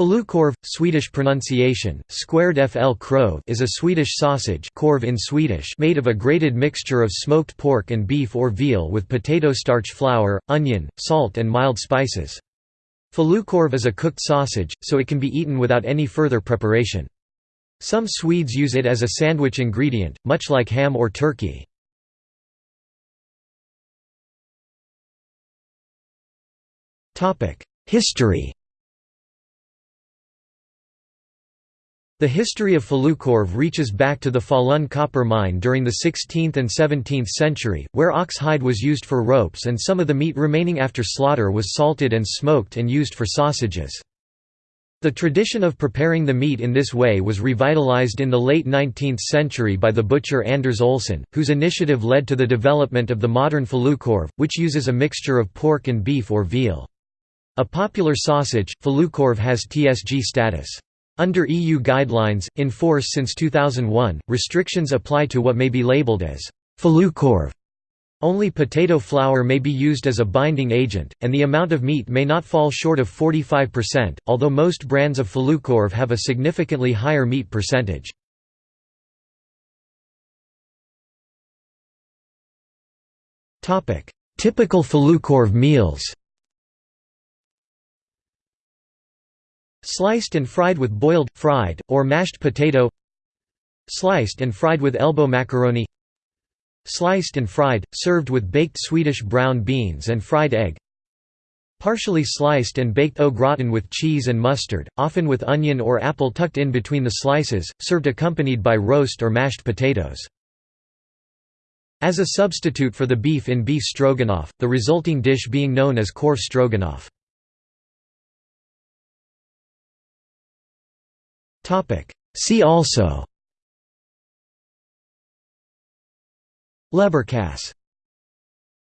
Falukorv, Swedish pronunciation, squared fl krov is a Swedish sausage korv in Swedish made of a grated mixture of smoked pork and beef or veal with potato starch flour, onion, salt and mild spices. Falukorv is a cooked sausage, so it can be eaten without any further preparation. Some Swedes use it as a sandwich ingredient, much like ham or turkey. History The history of Falukorv reaches back to the Falun copper mine during the 16th and 17th century, where ox hide was used for ropes and some of the meat remaining after slaughter was salted and smoked and used for sausages. The tradition of preparing the meat in this way was revitalized in the late 19th century by the butcher Anders Olsson, whose initiative led to the development of the modern falukorv, which uses a mixture of pork and beef or veal. A popular sausage, falukorv has TSG status. Under EU guidelines, in force since 2001, restrictions apply to what may be labeled as falukorv. Only potato flour may be used as a binding agent, and the amount of meat may not fall short of 45%, although most brands of falukorv have a significantly higher meat percentage. Typical falukorv meals Sliced and fried with boiled, fried, or mashed potato Sliced and fried with elbow macaroni Sliced and fried, served with baked Swedish brown beans and fried egg Partially sliced and baked au gratin with cheese and mustard, often with onion or apple tucked in between the slices, served accompanied by roast or mashed potatoes. As a substitute for the beef in beef stroganoff, the resulting dish being known as korv stroganoff. See also. Leberkäse